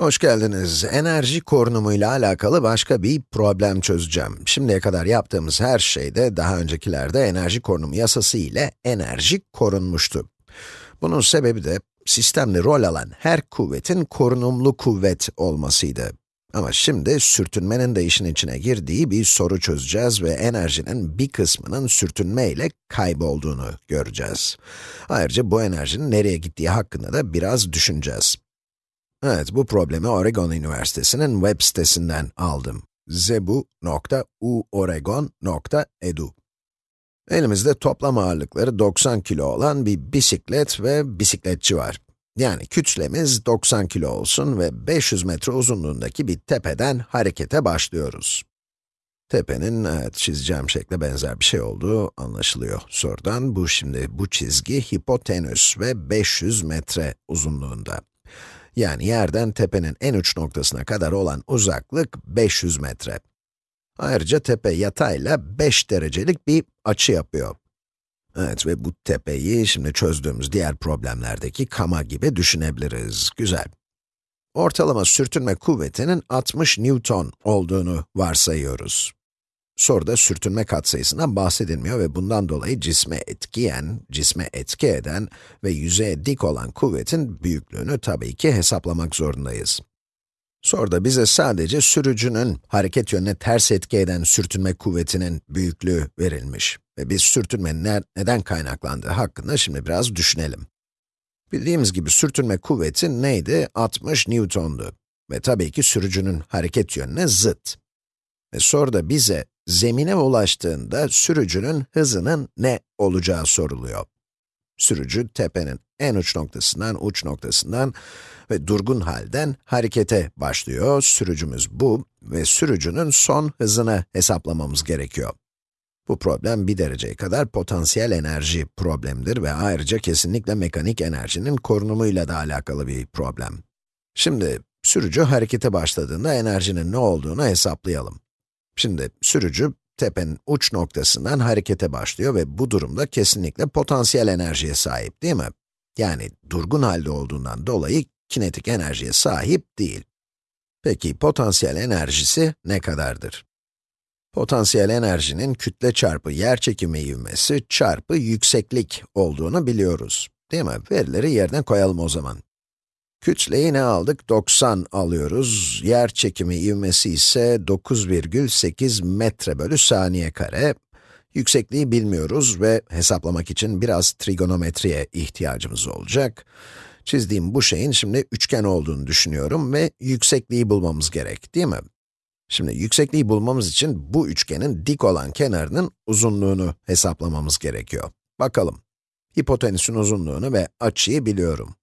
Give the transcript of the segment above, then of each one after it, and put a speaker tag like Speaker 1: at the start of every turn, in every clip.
Speaker 1: Hoş geldiniz. Enerji korunumuyla alakalı başka bir problem çözeceğim. Şimdiye kadar yaptığımız her şeyde, daha öncekilerde enerji korunumu yasası ile enerji korunmuştu. Bunun sebebi de, sistemde rol alan her kuvvetin korunumlu kuvvet olmasıydı. Ama şimdi sürtünmenin de işin içine girdiği bir soru çözeceğiz ve enerjinin bir kısmının sürtünme ile kaybolduğunu göreceğiz. Ayrıca bu enerjinin nereye gittiği hakkında da biraz düşüneceğiz. Evet, bu problemi Oregon Üniversitesi'nin web sitesinden aldım. zebu.uoregon.edu Elimizde toplam ağırlıkları 90 kilo olan bir bisiklet ve bisikletçi var. Yani kütlemiz 90 kilo olsun ve 500 metre uzunluğundaki bir tepeden harekete başlıyoruz. Tepenin, evet, çizeceğim şekle benzer bir şey olduğu anlaşılıyor sorudan. Bu şimdi, bu çizgi hipotenüs ve 500 metre uzunluğunda. Yani yerden tepenin en uç noktasına kadar olan uzaklık 500 metre. Ayrıca tepe yatayla 5 derecelik bir açı yapıyor. Evet ve bu tepeyi şimdi çözdüğümüz diğer problemlerdeki kama gibi düşünebiliriz. Güzel. Ortalama sürtünme kuvvetinin 60 Newton olduğunu varsayıyoruz. Soruda sürtünme katsayısından bahsedilmiyor ve bundan dolayı cisme etkiyen, cisme etki eden ve yüzeye dik olan kuvvetin büyüklüğünü tabii ki hesaplamak zorundayız. Soruda bize sadece sürücünün hareket yönüne ters etki eden sürtünme kuvvetinin büyüklüğü verilmiş. Ve biz sürtünmenin ne, neden kaynaklandığı hakkında şimdi biraz düşünelim. Bildiğimiz gibi sürtünme kuvveti neydi? 60 Newton'du. Ve tabii ki sürücünün hareket yönüne zıt. Ve soruda bize zemine ulaştığında sürücünün hızının ne olacağı soruluyor. Sürücü tepenin en uç noktasından, uç noktasından ve durgun halden harekete başlıyor. Sürücümüz bu ve sürücünün son hızını hesaplamamız gerekiyor. Bu problem bir dereceye kadar potansiyel enerji problemidir ve ayrıca kesinlikle mekanik enerjinin korunumuyla da alakalı bir problem. Şimdi, sürücü harekete başladığında enerjinin ne olduğunu hesaplayalım. Şimdi sürücü tepenin uç noktasından harekete başlıyor ve bu durumda kesinlikle potansiyel enerjiye sahip değil mi? Yani durgun halde olduğundan dolayı kinetik enerjiye sahip değil. Peki potansiyel enerjisi ne kadardır? Potansiyel enerjinin kütle çarpı yerçekimi ivmesi çarpı yükseklik olduğunu biliyoruz. Değil mi? Verileri yerine koyalım o zaman. Kütleyi ne aldık? 90 alıyoruz. Yer çekimi ivmesi ise 9,8 metre bölü saniye kare. Yüksekliği bilmiyoruz ve hesaplamak için biraz trigonometriye ihtiyacımız olacak. Çizdiğim bu şeyin şimdi üçgen olduğunu düşünüyorum ve yüksekliği bulmamız gerek, değil mi? Şimdi yüksekliği bulmamız için bu üçgenin dik olan kenarının uzunluğunu hesaplamamız gerekiyor. Bakalım. Hipotenüsün uzunluğunu ve açıyı biliyorum.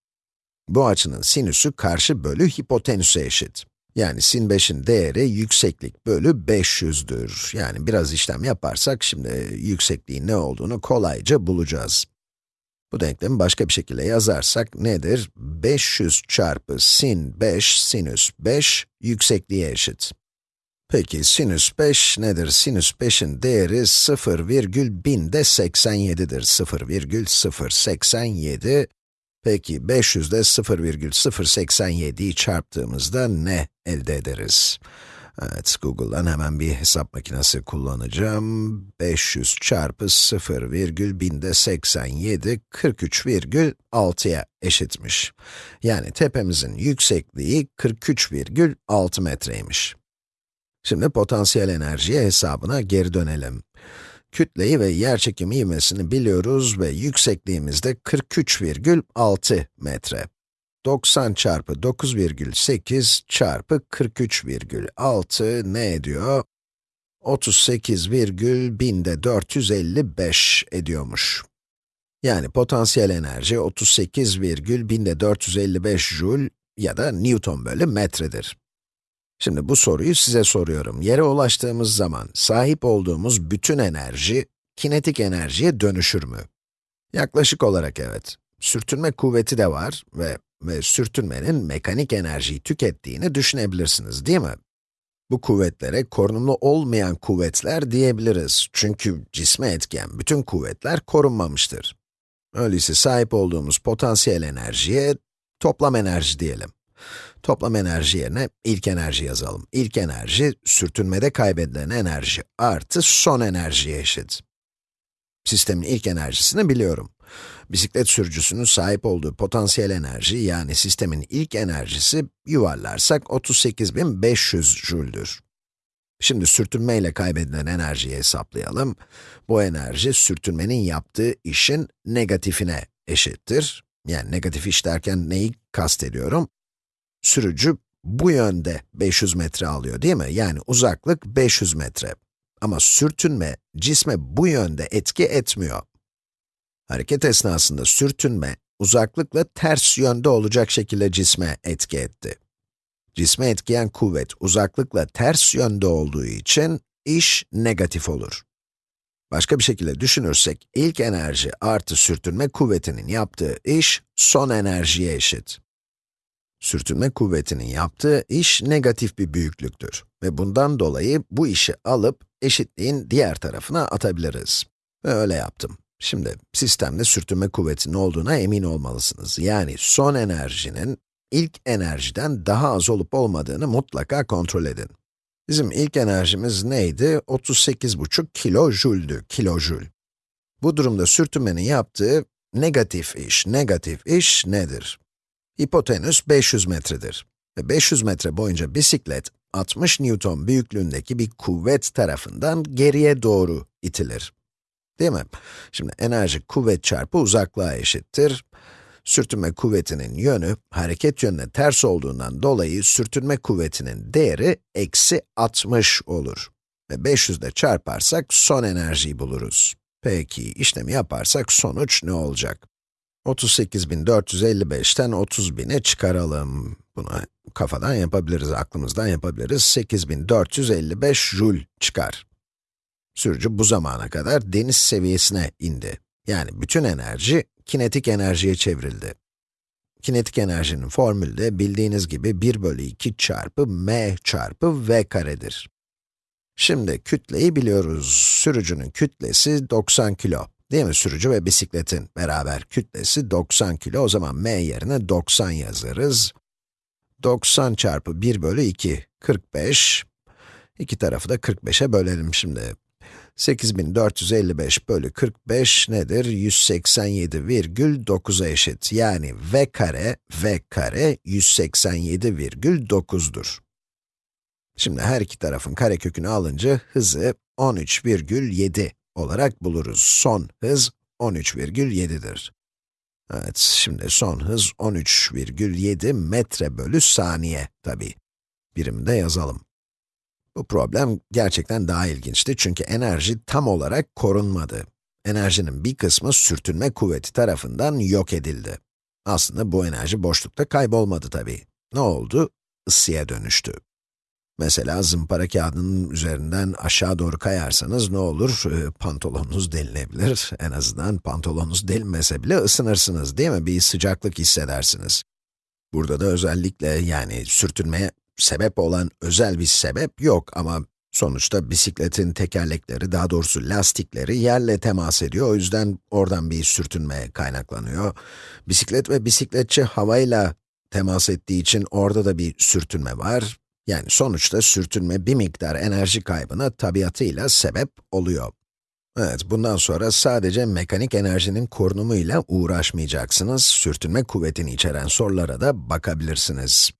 Speaker 1: Bu açının sinüsü karşı bölü hipotenüse eşit. Yani sin 5'in değeri yükseklik bölü 500'dür. Yani biraz işlem yaparsak şimdi yüksekliğin ne olduğunu kolayca bulacağız. Bu denklemi başka bir şekilde yazarsak nedir? 500 çarpı sin 5 sinüs 5 yüksekliğe eşit. Peki sinüs 5 nedir? Sinüs 5'in değeri 0,1000 de 87'dir. 0,087 Peki 500'de 0,087'yi çarptığımızda ne elde ederiz? Evet, Google'dan hemen bir hesap makinesi kullanacağım. 500 çarpı 0,1000'de 87, 43,6'ya eşitmiş. Yani tepemizin yüksekliği 43,6 metreymiş. Şimdi potansiyel enerjiye hesabına geri dönelim. Kütleyi ve yerçekimi ivmesini biliyoruz ve yüksekliğimiz de 43,6 metre. 90 çarpı 9,8 çarpı 43,6 ne ediyor? 38,1000'de 455 ediyormuş. Yani potansiyel enerji 38,1000'de 455 joule ya da Newton bölü metredir. Şimdi bu soruyu size soruyorum. Yere ulaştığımız zaman sahip olduğumuz bütün enerji, kinetik enerjiye dönüşür mü? Yaklaşık olarak evet. Sürtünme kuvveti de var ve, ve sürtünmenin mekanik enerjiyi tükettiğini düşünebilirsiniz, değil mi? Bu kuvvetlere korunumlu olmayan kuvvetler diyebiliriz. Çünkü cisme etken bütün kuvvetler korunmamıştır. Öyleyse sahip olduğumuz potansiyel enerjiye toplam enerji diyelim. Toplam enerji yerine ilk enerji yazalım. İlk enerji, sürtünmede kaybedilen enerji artı son enerjiye eşit. Sistemin ilk enerjisini biliyorum. Bisiklet sürücüsünün sahip olduğu potansiyel enerji, yani sistemin ilk enerjisi, yuvarlarsak 38.500 jüldür. Şimdi sürtünme ile kaybedilen enerjiyi hesaplayalım. Bu enerji, sürtünmenin yaptığı işin negatifine eşittir. Yani negatif iş derken neyi kastediyorum? Sürücü bu yönde 500 metre alıyor değil mi? Yani uzaklık 500 metre. Ama sürtünme, cisme bu yönde etki etmiyor. Hareket esnasında sürtünme, uzaklıkla ters yönde olacak şekilde cisme etki etti. Cisme etkiyen kuvvet uzaklıkla ters yönde olduğu için iş negatif olur. Başka bir şekilde düşünürsek, ilk enerji artı sürtünme kuvvetinin yaptığı iş, son enerjiye eşit. Sürtünme kuvvetinin yaptığı iş negatif bir büyüklüktür. Ve bundan dolayı bu işi alıp eşitliğin diğer tarafına atabiliriz. Ve öyle yaptım. Şimdi, sistemde sürtünme kuvvetinin olduğuna emin olmalısınız. Yani son enerjinin ilk enerjiden daha az olup olmadığını mutlaka kontrol edin. Bizim ilk enerjimiz neydi? 38,5 kilojüldü, kilojül. Bu durumda sürtünmenin yaptığı negatif iş, negatif iş nedir? Hipotenüs 500 metredir. Ve 500 metre boyunca bisiklet, 60 Newton büyüklüğündeki bir kuvvet tarafından geriye doğru itilir. Değil mi? Şimdi enerji kuvvet çarpı uzaklığa eşittir. Sürtünme kuvvetinin yönü, hareket yönüne ters olduğundan dolayı sürtünme kuvvetinin değeri eksi 60 olur. Ve 500 ile çarparsak son enerjiyi buluruz. Peki, işlemi yaparsak sonuç ne olacak? 38.455'ten 30.000'e çıkaralım. Bunu kafadan yapabiliriz, aklımızdan yapabiliriz. 8.455 joule çıkar. Sürücü bu zamana kadar deniz seviyesine indi. Yani bütün enerji kinetik enerjiye çevrildi. Kinetik enerjinin formülü de bildiğiniz gibi 1 bölü 2 çarpı m çarpı v karedir. Şimdi kütleyi biliyoruz. Sürücünün kütlesi 90 kilo. Değil mi? Sürücü ve bisikletin beraber kütlesi 90 kilo. O zaman m yerine 90 yazarız. 90 çarpı 1 bölü 2, 45. İki tarafı da 45'e bölelim şimdi. 8455 bölü 45 nedir? 187,9'a eşit. Yani v kare, v kare 187,9'dur. Şimdi her iki tarafın karekökünü alınca hızı 13,7 olarak buluruz. Son hız 13,7'dir. Evet, şimdi son hız 13,7 metre bölü saniye tabi. Birimde yazalım. Bu problem gerçekten daha ilginçti çünkü enerji tam olarak korunmadı. Enerjinin bir kısmı sürtünme kuvveti tarafından yok edildi. Aslında bu enerji boşlukta kaybolmadı tabii. Ne oldu? Isıya dönüştü. Mesela zımpara kağıdının üzerinden aşağı doğru kayarsanız ne olur? E, pantolonunuz delinebilir. En azından pantolonunuz delinmese bile ısınırsınız değil mi? Bir sıcaklık hissedersiniz. Burada da özellikle yani sürtünmeye sebep olan özel bir sebep yok ama sonuçta bisikletin tekerlekleri, daha doğrusu lastikleri yerle temas ediyor. O yüzden oradan bir sürtünme kaynaklanıyor. Bisiklet ve bisikletçi havayla temas ettiği için orada da bir sürtünme var. Yani sonuçta sürtünme bir miktar enerji kaybına tabiatıyla sebep oluyor. Evet, bundan sonra sadece mekanik enerjinin korunumuyla uğraşmayacaksınız. Sürtünme kuvvetini içeren sorulara da bakabilirsiniz.